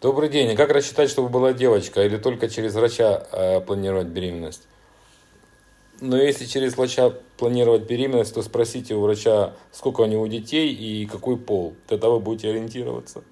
Добрый день. А как рассчитать, чтобы была девочка, или только через врача э, планировать беременность? Но если через врача планировать беременность, то спросите у врача, сколько у него детей и какой пол. Тогда вы будете ориентироваться.